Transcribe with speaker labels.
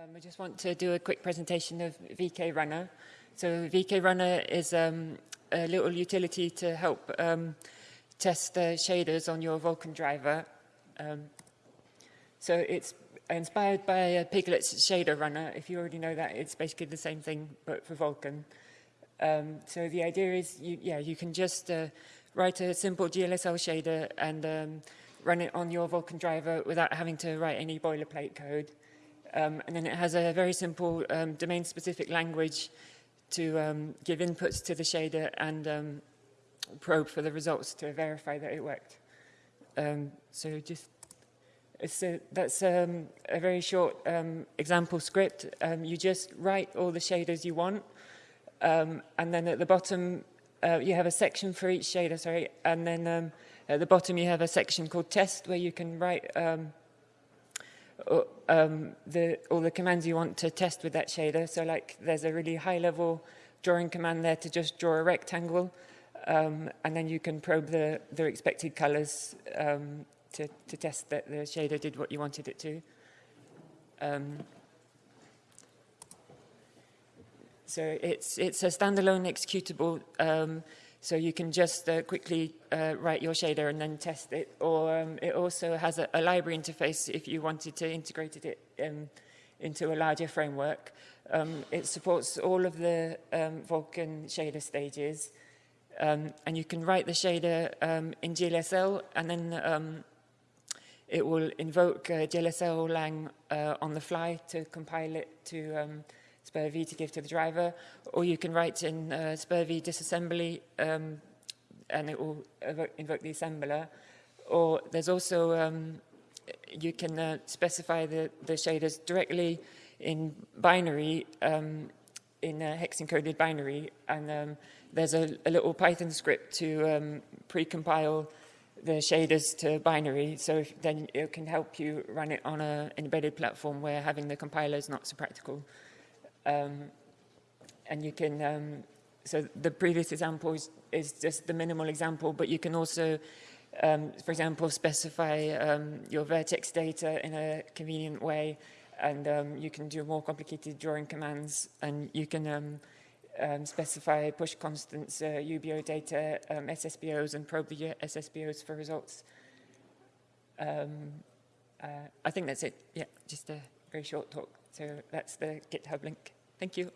Speaker 1: Um, I just want to do a quick presentation of VK Runner. So VK Runner is um, a little utility to help um, test the shaders on your Vulkan driver. Um, so it's inspired by Piglit's shader runner. If you already know that, it's basically the same thing, but for Vulkan. Um, so the idea is, you, yeah, you can just uh, write a simple GLSL shader and um, run it on your Vulkan driver without having to write any boilerplate code. Um, and then it has a very simple um, domain-specific language to um, give inputs to the shader and um, probe for the results to verify that it worked. Um, so just that's um, a very short example script. You just write all the shaders you want, and then at the bottom uh, you have a section for each shader, sorry, and then at the bottom you have a section called test where you can write um, the, all the commands you want to test with that shader. So like there's a really high level drawing command there to just draw a rectangle, um, and then you can probe the, the expected colors um, to, to test that the shader did what you wanted it to. Um, so it's, it's a standalone executable, um, so you can just uh, quickly uh, write your shader and then test it. Or um, it also has a, a, library interface if you wanted to integrate it um, into a larger framework. Um, it supports all of the um, Vulkan shader stages. Um, and you can write the shader um, in GLSL and then it will invoke uh, glslang uh, on the fly to compile it to SPIR-V to give to the driver, or you can write in uh, disassembly um, and it will invoke the assembler. Or there's also, um, you can uh, specify the, the shaders directly in binary, um, in a hex encoded binary, and um, there's a, a, little Python script to um, pre-compile the shaders to binary, so if, then it can help you run it on an embedded platform where having the compiler is not so practical. Um, and you can, um, so the previous example is, is, just the minimal example, but you can also, um, for example, specify um, your vertex data in a convenient way, and um, you can do more complicated drawing commands, and you can um, specify push constants, uh, UBO data, SSBOs, and probe the SSBOs for results. Uh, I think that's it. Yeah, just a very short talk. So that's the GitHub link. Thank you.